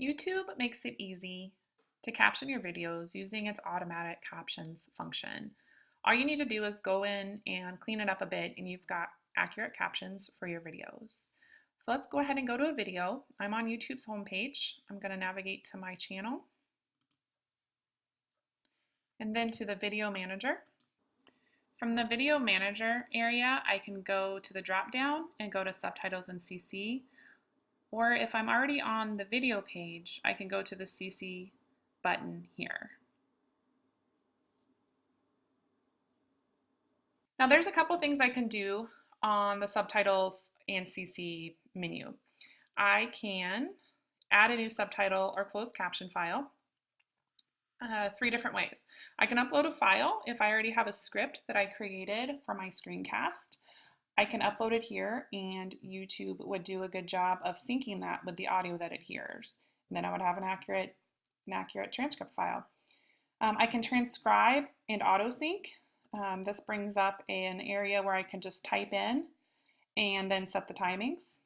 YouTube makes it easy to caption your videos using its automatic captions function. All you need to do is go in and clean it up a bit and you've got accurate captions for your videos. So let's go ahead and go to a video. I'm on YouTube's homepage. I'm going to navigate to my channel and then to the video manager. From the video manager area, I can go to the drop down and go to subtitles and CC or if I'm already on the video page, I can go to the CC button here. Now there's a couple things I can do on the subtitles and CC menu. I can add a new subtitle or closed caption file uh, three different ways. I can upload a file if I already have a script that I created for my screencast. I can upload it here and YouTube would do a good job of syncing that with the audio that it hears. And then I would have an accurate, an accurate transcript file. Um, I can transcribe and auto sync. Um, this brings up an area where I can just type in and then set the timings.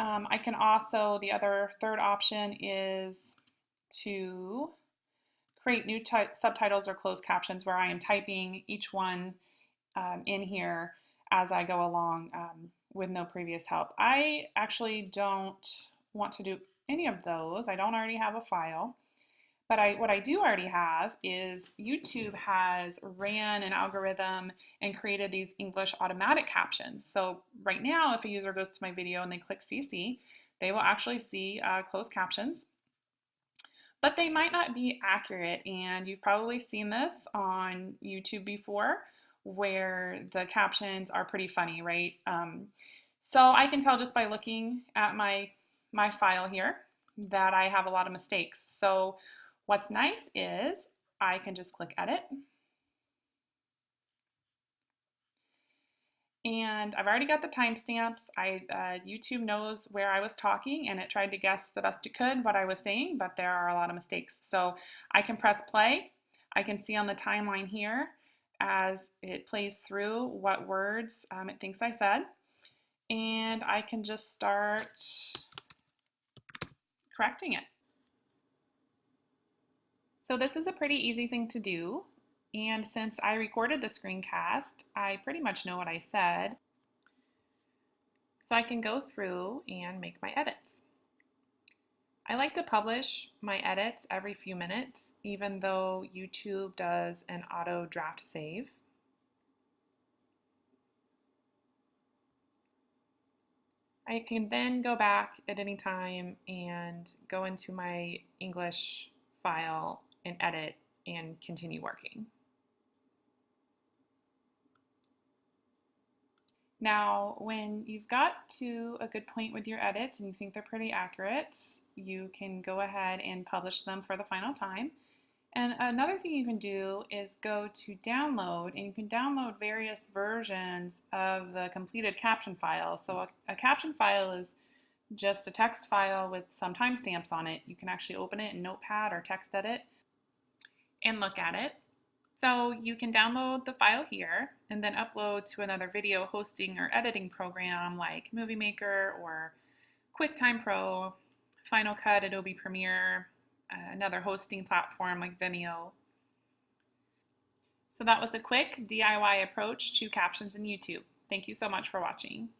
Um, I can also, the other third option is to create new subtitles or closed captions where I am typing each one um, in here as I go along um, with no previous help. I actually don't want to do any of those. I don't already have a file. But I, what I do already have is YouTube has ran an algorithm and created these English automatic captions. So right now, if a user goes to my video and they click CC, they will actually see uh, closed captions. But they might not be accurate, and you've probably seen this on YouTube before where the captions are pretty funny, right? Um, so I can tell just by looking at my, my file here that I have a lot of mistakes. So what's nice is I can just click edit. And I've already got the timestamps. I uh, YouTube knows where I was talking and it tried to guess the best it could what I was saying, but there are a lot of mistakes. So I can press play. I can see on the timeline here as it plays through what words um, it thinks I said. And I can just start correcting it. So this is a pretty easy thing to do. And since I recorded the screencast, I pretty much know what I said. So I can go through and make my edits. I like to publish my edits every few minutes, even though YouTube does an auto draft save. I can then go back at any time and go into my English file and edit and continue working. Now, when you've got to a good point with your edits and you think they're pretty accurate, you can go ahead and publish them for the final time. And another thing you can do is go to download and you can download various versions of the completed caption file. So a, a caption file is just a text file with some timestamps on it. You can actually open it in Notepad or TextEdit and look at it. So you can download the file here and then upload to another video hosting or editing program like Movie Maker or QuickTime Pro, Final Cut, Adobe Premiere, uh, another hosting platform like Vimeo. So that was a quick DIY approach to captions in YouTube. Thank you so much for watching.